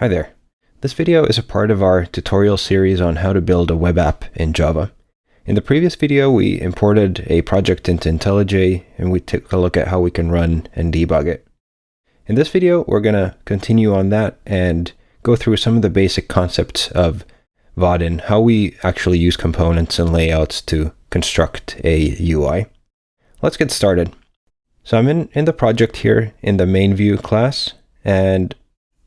Hi there. This video is a part of our tutorial series on how to build a web app in Java. In the previous video, we imported a project into IntelliJ and we took a look at how we can run and debug it. In this video, we're going to continue on that and go through some of the basic concepts of Vaadin, how we actually use components and layouts to construct a UI. Let's get started. So I'm in, in the project here in the main view class, and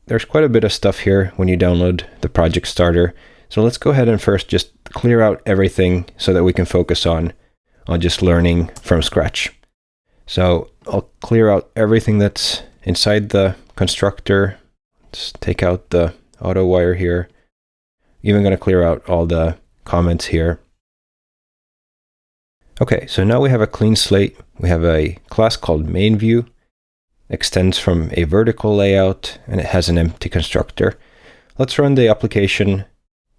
there's quite a bit of stuff here when you download the project starter. So let's go ahead and first just clear out everything so that we can focus on, on just learning from scratch. So I'll clear out everything that's inside the constructor. Let's take out the auto wire here. Even going to clear out all the comments here. Okay, so now we have a clean slate. We have a class called main view extends from a vertical layout and it has an empty constructor. Let's run the application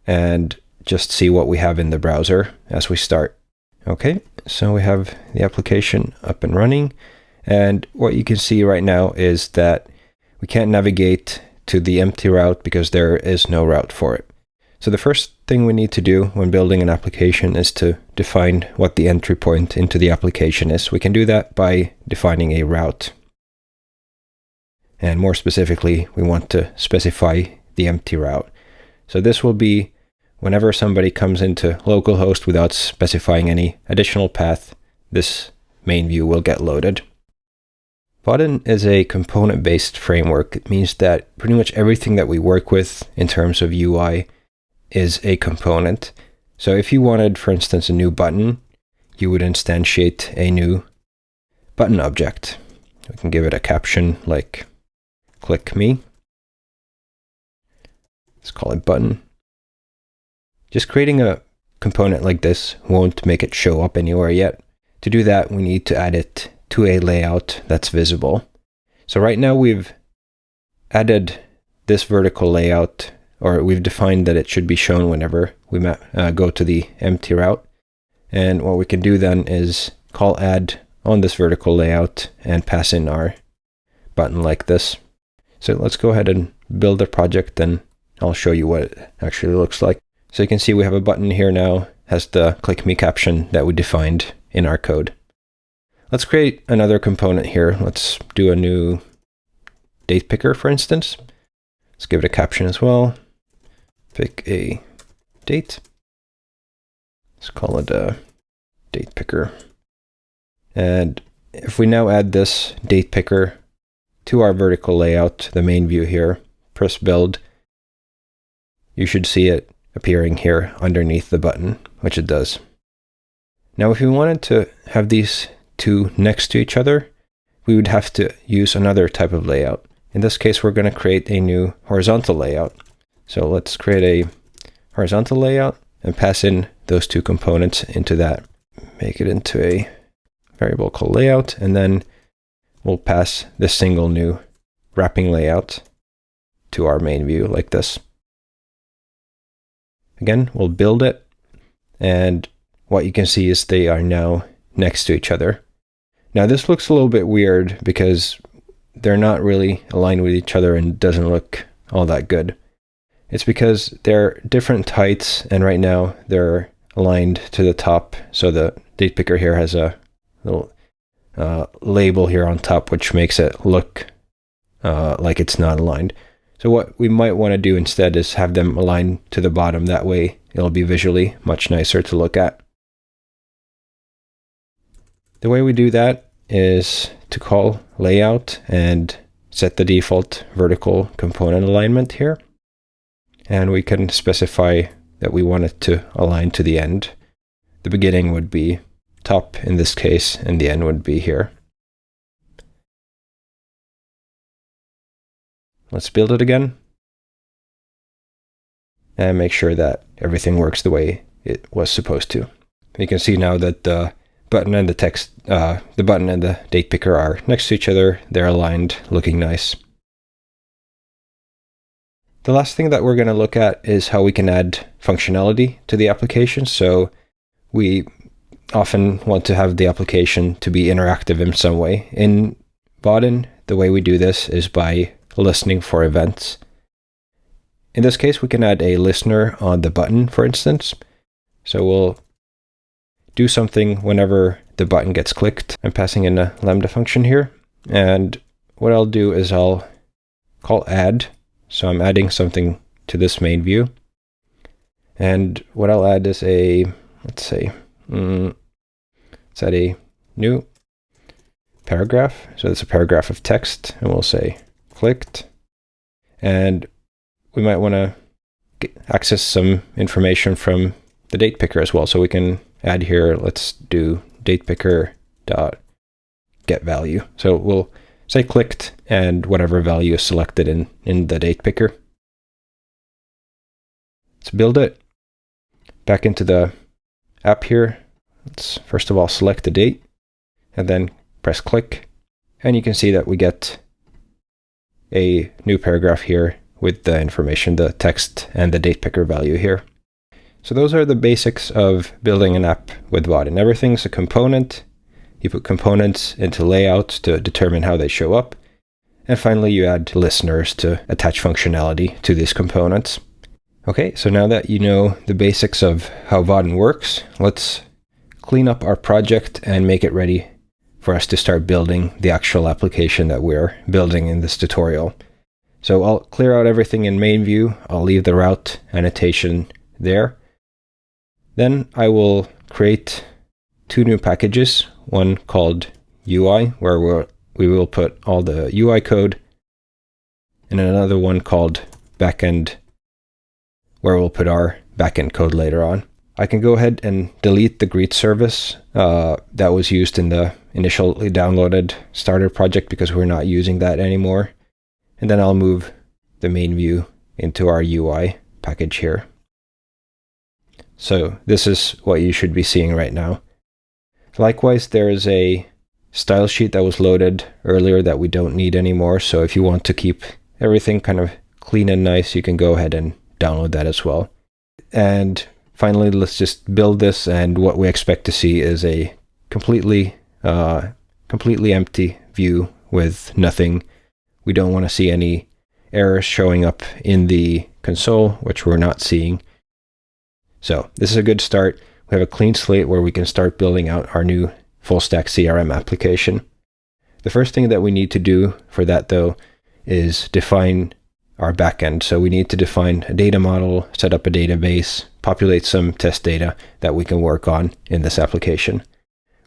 and just see what we have in the browser as we start. Okay, so we have the application up and running. And what you can see right now is that we can't navigate to the empty route because there is no route for it. So the first thing we need to do when building an application is to define what the entry point into the application is. We can do that by defining a route. And more specifically, we want to specify the empty route. So this will be whenever somebody comes into localhost without specifying any additional path, this main view will get loaded. Vaadin is a component-based framework. It means that pretty much everything that we work with in terms of UI is a component. So if you wanted, for instance, a new button, you would instantiate a new button object. We can give it a caption like click me. Let's call it button. Just creating a component like this won't make it show up anywhere yet. To do that, we need to add it to a layout that's visible. So right now we've added this vertical layout, or we've defined that it should be shown whenever we uh, go to the empty route. And what we can do then is call add on this vertical layout and pass in our button like this. So let's go ahead and build the project and I'll show you what it actually looks like. So you can see we have a button here now, has the click me caption that we defined in our code. Let's create another component here. Let's do a new date picker, for instance. Let's give it a caption as well. Pick a date. Let's call it a date picker. And if we now add this date picker to our vertical layout, the main view here, press build, you should see it appearing here underneath the button, which it does. Now, if we wanted to have these two next to each other, we would have to use another type of layout. In this case, we're going to create a new horizontal layout. So let's create a horizontal layout and pass in those two components into that. Make it into a variable called layout, and then we'll pass this single new wrapping layout to our main view like this. Again, we'll build it, and what you can see is they are now next to each other. Now this looks a little bit weird because they're not really aligned with each other and doesn't look all that good. It's because they're different heights and right now they're aligned to the top. So the date picker here has a little uh, label here on top, which makes it look uh, like it's not aligned. So what we might want to do instead is have them align to the bottom. That way it'll be visually much nicer to look at. The way we do that is to call layout and set the default vertical component alignment here. And we can specify that we want it to align to the end. The beginning would be top in this case, and the end would be here. Let's build it again. And make sure that everything works the way it was supposed to. You can see now that the button and the text, uh, the button and the date picker are next to each other. They're aligned, looking nice. The last thing that we're going to look at is how we can add functionality to the application. So we often want to have the application to be interactive in some way. In Vaadin, the way we do this is by listening for events. in this case, we can add a listener on the button, for instance. So we'll do something whenever the button gets clicked. I'm passing in a lambda function here. And what I'll do is I'll call add. So I'm adding something to this main view. And what I'll add is a, let's say, mm, let's a new paragraph. So it's a paragraph of text, and we'll say clicked. And we might want to access some information from the date picker as well. So we can add here, let's do date picker dot get value. So we'll say clicked and whatever value is selected in, in the date picker. Let's build it. Back into the app here. Let's first of all select the date and then press click. And you can see that we get a new paragraph here with the information, the text and the date picker value here. So those are the basics of building an app with Vaadin. Everything's a component. You put components into layouts to determine how they show up. And finally, you add listeners to attach functionality to these components. Okay, so now that you know the basics of how Vaadin works, let's clean up our project and make it ready for us to start building the actual application that we're building in this tutorial. So I'll clear out everything in main view. I'll leave the route annotation there. Then I will create two new packages, one called UI, where we'll, we will put all the UI code, and another one called backend, where we'll put our backend code later on. I can go ahead and delete the greet service uh, that was used in the initially downloaded starter project because we're not using that anymore. And then I'll move the main view into our UI package here. So this is what you should be seeing right now. Likewise, there is a style sheet that was loaded earlier that we don't need anymore. So if you want to keep everything kind of clean and nice, you can go ahead and download that as well. And finally, let's just build this. And what we expect to see is a completely, uh, completely empty view with nothing. We don't want to see any errors showing up in the console, which we're not seeing. So this is a good start. We have a clean slate where we can start building out our new full stack CRM application. The first thing that we need to do for that though is define our backend. So we need to define a data model, set up a database, populate some test data that we can work on in this application.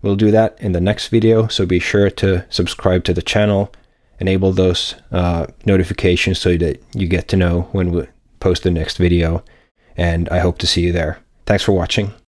We'll do that in the next video, so be sure to subscribe to the channel, enable those uh, notifications so that you get to know when we post the next video, and I hope to see you there. Thanks for watching.